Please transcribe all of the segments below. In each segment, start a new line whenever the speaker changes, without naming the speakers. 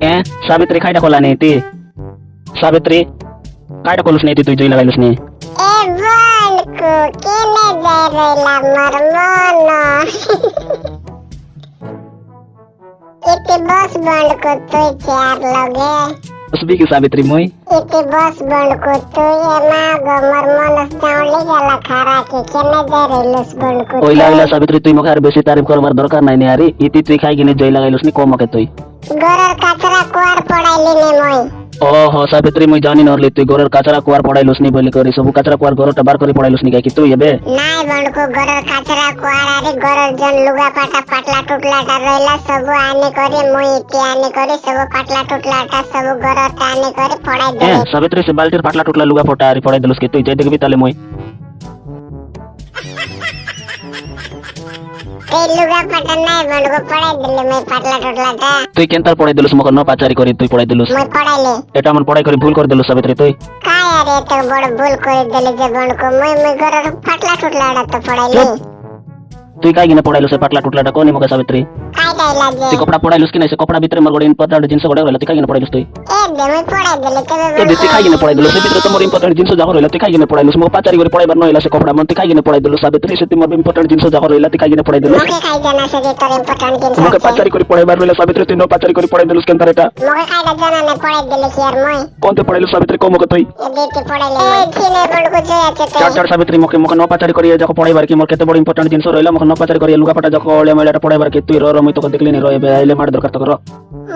eh sabitri kai da kolani ti. Sabitri kai da kolus neti tujuin lagi lus ni
eval ku kine dari la marmono Iti bos bond ku tu cer loge
Sabi sabitri moy
Iti bos bond ku tu ye marmono stau li ya la kara dari lus bond ku tu
sabitri tu imo kare tarif kor mar dorkar na Iti tu kai gini joy lagi lus ni komo ke tu
गोरर कचरा कुआर पड़ाइली ने मोई
ओहो सावित्री मुई जानी नर लेती गोरर कचरा कुआर पड़ाइल बोली करी सब कचरा कुआर गोरर टबार करी पड़ाइल उसनी तू येबे
नाय बड़को गोरर कचरा कुआर अरे गोरर जन लुगा पाटा पटला टुटला टा रहला सब आने करे मुई इति आने करे सब पटला टुटला टा सब गोरर टा करे पड़ाइ दे
सावित्री से बाल्टीर पटला टुटला लुगा पटा अरे पड़ाइ देलुस के तू जे देखबी ताले मुई তুই কেন তার পড়াই দিলুস মোকে ন পাচারি করে তুই পড়াই দিলুস। এটা আমার পড়াই করে ভুল করে দিলুস সাবিত্রী তুই।
কায় আরে এত বড় ভুল করে দিলি জীবনকে মই মই ঘরের ফাটলা টুটলা তো পড়াইলি।
ತುಯ್ಕಾಗಿನ ಪೋಡಾಯ್ಲು ಸೆ ಪಟ್ಲ ಟುಟ್ಲಾಟ ಕೋ ನಿಮಗೆ ಸಾವಿತ್ರಿ
ತಿ
ಕಪಡಾ ಪೋಡಾಯ್ಲುಸ್ ಕಿನ ಸೆ ಕಪಡಾ ಬಿತ್ರೆ ಮರ್ಗೋಡ ಇಂಪರ್ಟೆಂಟ್ ಜಿನ್ಸ ಗೋಡೆ ರಲ ತಿಕಾಗಿನ ಪೋಡಾಯ್ಲುಸ್ ತುಯ್
ಏ ದೆ ತಿಕಾಗಿನ ಪೋಡಾಯ್ಲು
ಸೆ ಬಿತ್ರೆ ತಮೋರ್ ಇಂಪರ್ಟೆಂಟ್ ಜಿನ್ಸ ಜಾಗೋ ರಲ ತಿಕಾಗಿನ ಪೋಡಾಯ್ಲುಸ್ ಮೋ ಪಾಚಾರಿ ಗೋರೆ ಪೋಡಾಯ್ ಬರ್ನೋ ಇಲ್ಲ ಸೆ ಕಪಡಾ ಮನ್ ತಿಕಾಗಿನ ಪೋಡಾಯ್ಲು ಸಾವಿತ್ರಿ ಸೆ ತಿಮೋರ್ ಇಂಪರ್ಟೆಂಟ್ ಜಿನ್ಸ ಜಾಗೋ ರಲ ತಿಕಾಗಿನ ಪೋಡಾಯ್ಲು ಮೋಕೆ
ಕಾಯ್ ಜನ ಸೆ ದೆ ತೋರ್ ಇಂಪರ್ಟೆಂಟ್ ಜಿನ್ಸ ಮೋಕೆ ಪಾಚಾರಿ
ಗೋರೆ ಪೋಡಾಯ್ ಬರ್ನೋ ಇಲ್ಲ ಸಾವಿತ್ರಿ ತಿನೋ ಪಾಚಾರಿ ಗೋರೆ ಪೋಡಾಯ್ಲು ಸ್ಕೆನ್ ತರೇಟ
ಮೋಕೆ ಕಾಯ್ ಜನ ನೆ ಪೋಡಾಯ್ ದಿಲು ಸಿಯರ್ ಮೋಯ್
कोन ते पढेलो सावित्री को मको तई
ए ते पढेलो ए थी ने पढको जे आते चार
चार सावित्री मके मके नो पाचारी करिए जको पढाई बार की मोर केते बड़ इंपोर्टेंट जिंस रहलो मके ಅನೌಪಚಾರಿಕರು ಎಲ್ಲಿ ಪಟ ಜೊಕ್ಕ ಒಳ್ಳೆ ಮಹಿಳೆ ಪಡ ಬರಕಿತ್ತು ಇರೋ ರೊಮ್ಮಿ ತಗೋ ದಿಕ್ಲಿ ನೀರೋ ಇಲ್ಲೇ ಮಾಡಿದ್ರು ಕರ್ತಕರು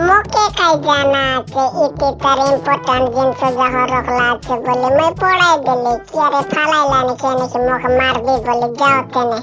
मोके काई जाना आचे इति तर इम्पोर्टेंट जिन सो जहर रखला आचे बोले मैं पढ़ाई दिले कि अरे फालाई लाने के ने कि मार दी बोले जाओ तेने